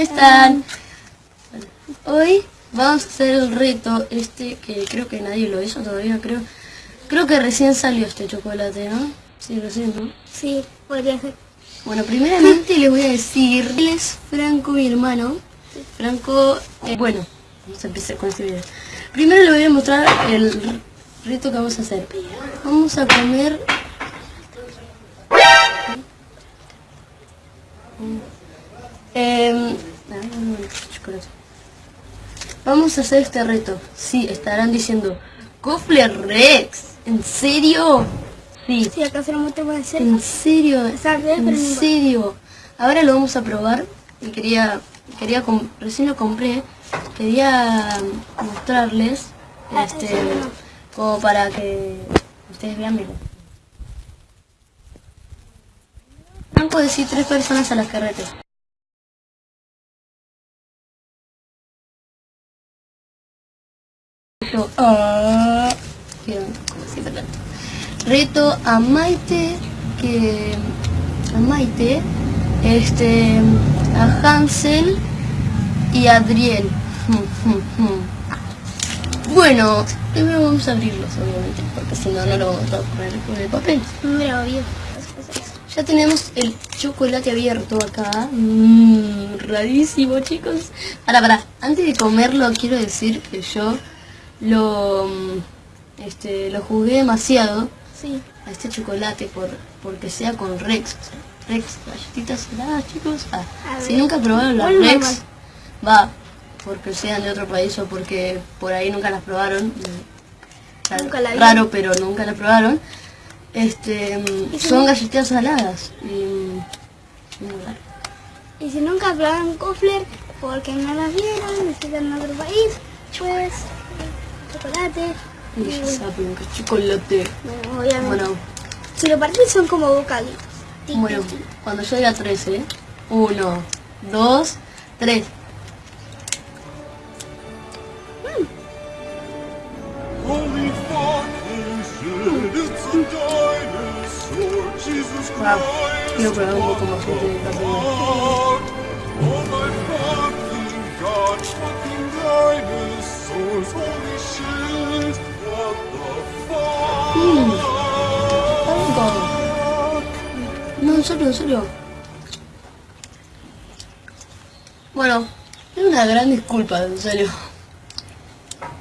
están? Hoy vamos a hacer el reto este que creo que nadie lo hizo todavía, creo. Creo que recién salió este chocolate, ¿no? Sí, recién, ¿no? Sí, podría ser. Bueno, primeramente les voy a decir, él es Franco, mi hermano. Franco, eh, bueno, vamos a empezar con este video. Primero les voy a mostrar el reto que vamos a hacer. Vamos a comer... Em, chocolate. Vamos a hacer este reto. Sí, estarán diciendo, Cofle Rex, ¿en serio? Sí. Sí, acá se lo mostramos de cerca. ¿En serio? ¿En serio? Ahora lo vamos a probar y quería, quería recién lo compré, quería mostrarles, Ah, este, como para que ustedes vean bien. Franco decir tres personas a las que Reto a Maite, que a Maite, este, a Hansel y a Adriel. Bueno, primero vamos a abrirlos, obviamente, porque si no, no lo vamos a poner con el papel. Ya tenemos el chocolate abierto acá. Mmm, rarísimo, chicos. Para, para. Antes de comerlo, quiero decir que yo lo, mm, este, lo jugué demasiado Sí. a este chocolate por porque sea con Rex. Rex, galletitas heladas, chicos. Ah, si ver. nunca probaron las ¿Cuál Rex, va, porque sean de otro país o porque por ahí nunca las probaron. mm, raro- Nunca la vi. Raro, pero nunca la probaron. Este, mm, ¿Y si son galletitas saladas. Y, si nunca probaron Kofler, porque no las vieron, necesitan en otro país, pues chocolate. Y ya saben que es chocolate. Bueno, obviamente. Bueno, Si lo partís son como bocaditos. Bueno, tic, tic. cuando yo diga 13, 1, 2, 3. Holy Father said it's a dinosaur, Jesus Wow. Quiero probar un poco más de en serio, en serio. Bueno, es una gran disculpa, en serio.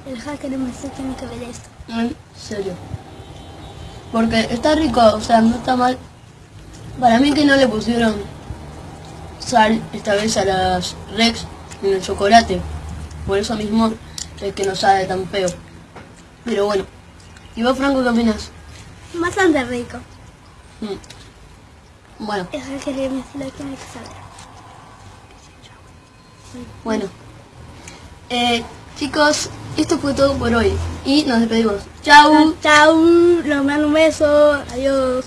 El hacker me tiene que ver esto. En serio. Porque está rico, o sea, no está mal. Para mí que no le pusieron sal esta vez a las Rex en el chocolate. Por eso mismo es que no sabe tan feo. Pero bueno. ¿Y vos, Franco, qué opinas? Bastante rico. Mm. Bueno, bueno. Eh, chicos, esto fue todo por hoy. Y nos despedimos. Chau. Chao, les mando un beso, adiós.